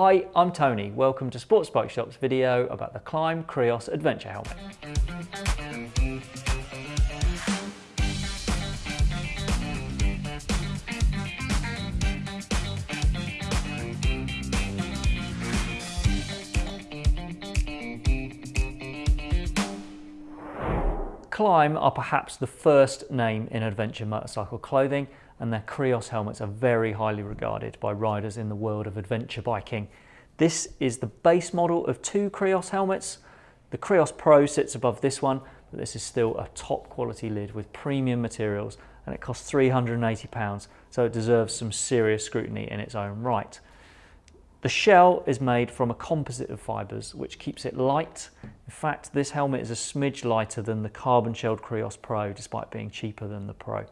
Hi, I'm Tony. Welcome to Sports Bike Shop's video about the Klim Krios Adventure Helmet. Klim are perhaps the first name in adventure motorcycle clothing and their Krios helmets are very highly regarded by riders in the world of adventure biking. This is the base model of two Krios helmets. The Krios Pro sits above this one, but this is still a top quality lid with premium materials and it costs £380, so it deserves some serious scrutiny in its own right. The shell is made from a composite of fibres which keeps it light. In fact, this helmet is a smidge lighter than the carbon shelled Krios Pro despite being cheaper than the Pro.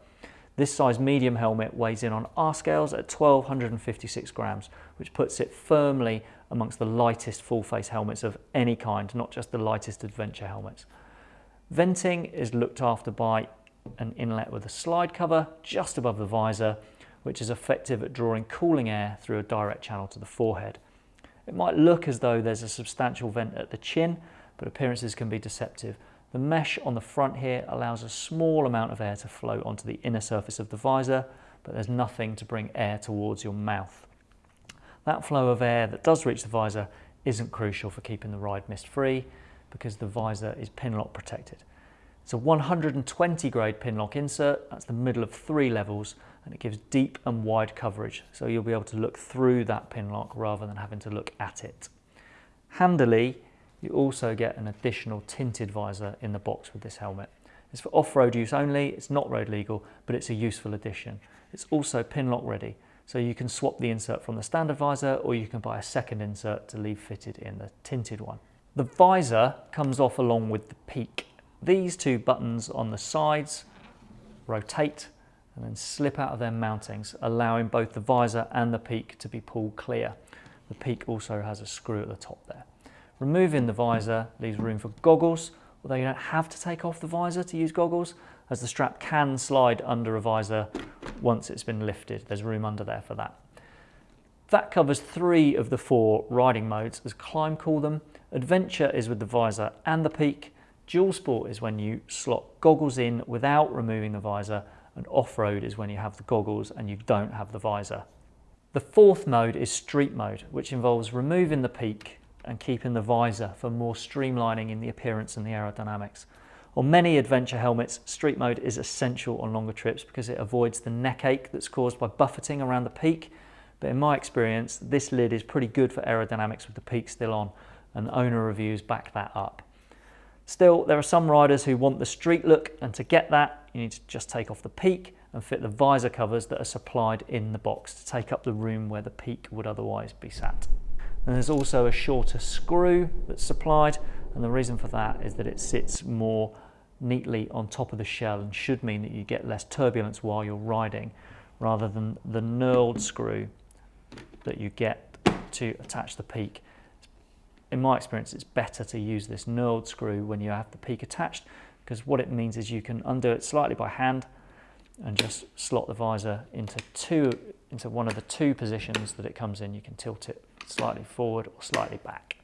This size medium helmet weighs in on our scales at 1256 grams, which puts it firmly amongst the lightest full face helmets of any kind, not just the lightest adventure helmets. Venting is looked after by an inlet with a slide cover just above the visor which is effective at drawing cooling air through a direct channel to the forehead. It might look as though there's a substantial vent at the chin, but appearances can be deceptive. The mesh on the front here allows a small amount of air to flow onto the inner surface of the visor, but there's nothing to bring air towards your mouth. That flow of air that does reach the visor isn't crucial for keeping the ride mist free because the visor is pinlock protected. It's a 120 grade pinlock insert, that's the middle of three levels, and it gives deep and wide coverage so you'll be able to look through that pin lock rather than having to look at it. Handily, you also get an additional tinted visor in the box with this helmet. It's for off-road use only, it's not road legal, but it's a useful addition. It's also pin lock ready, so you can swap the insert from the standard visor or you can buy a second insert to leave fitted in the tinted one. The visor comes off along with the peak. These two buttons on the sides rotate and then slip out of their mountings, allowing both the visor and the peak to be pulled clear. The peak also has a screw at the top there. Removing the visor leaves room for goggles, although you don't have to take off the visor to use goggles, as the strap can slide under a visor once it's been lifted. There's room under there for that. That covers three of the four riding modes, as Klim call them. Adventure is with the visor and the peak. Dual Sport is when you slot goggles in without removing the visor and off-road is when you have the goggles and you don't have the visor. The fourth mode is street mode, which involves removing the peak and keeping the visor for more streamlining in the appearance and the aerodynamics. On many adventure helmets, street mode is essential on longer trips because it avoids the neck ache that's caused by buffeting around the peak. But in my experience, this lid is pretty good for aerodynamics with the peak still on, and owner reviews back that up. Still, there are some riders who want the street look, and to get that, you need to just take off the peak and fit the visor covers that are supplied in the box to take up the room where the peak would otherwise be sat. And there's also a shorter screw that's supplied, and the reason for that is that it sits more neatly on top of the shell and should mean that you get less turbulence while you're riding, rather than the knurled screw that you get to attach the peak. In my experience, it's better to use this knurled screw when you have the peak attached because what it means is you can undo it slightly by hand and just slot the visor into two into one of the two positions that it comes in. You can tilt it slightly forward or slightly back.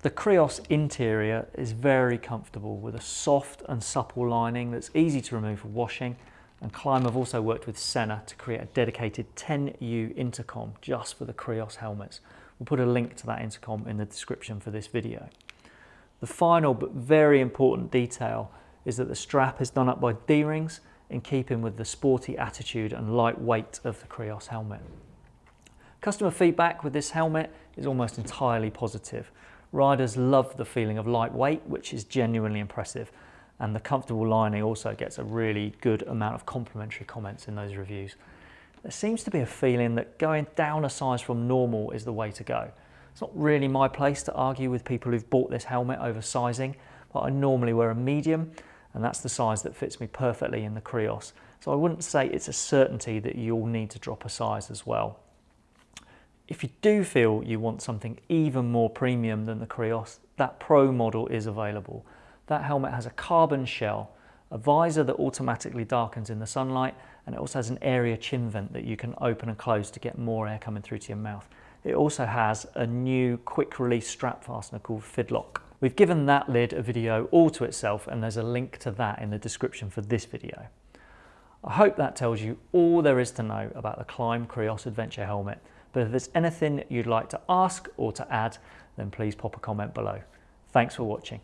The Krios interior is very comfortable with a soft and supple lining that's easy to remove for washing and Klim have also worked with Sena to create a dedicated 10U intercom just for the Krios helmets. We'll put a link to that intercom in the description for this video. The final but very important detail is that the strap is done up by D-rings in keeping with the sporty attitude and light weight of the Krios helmet. Customer feedback with this helmet is almost entirely positive. Riders love the feeling of lightweight, which is genuinely impressive, and the comfortable lining also gets a really good amount of complimentary comments in those reviews there seems to be a feeling that going down a size from normal is the way to go. It's not really my place to argue with people who've bought this helmet over sizing, but I normally wear a medium and that's the size that fits me perfectly in the Krios. So I wouldn't say it's a certainty that you'll need to drop a size as well. If you do feel you want something even more premium than the Krios, that Pro model is available. That helmet has a carbon shell a visor that automatically darkens in the sunlight, and it also has an area chin vent that you can open and close to get more air coming through to your mouth. it also has a new quick release strap fastener called Fidlock. We've given that lid a video all to itself and there's a link to that in the description for this video. I hope that tells you all there is to know about the Klim Krios Adventure helmet, but if there's anything you'd like to ask or to add, then please pop a comment below. Thanks for watching.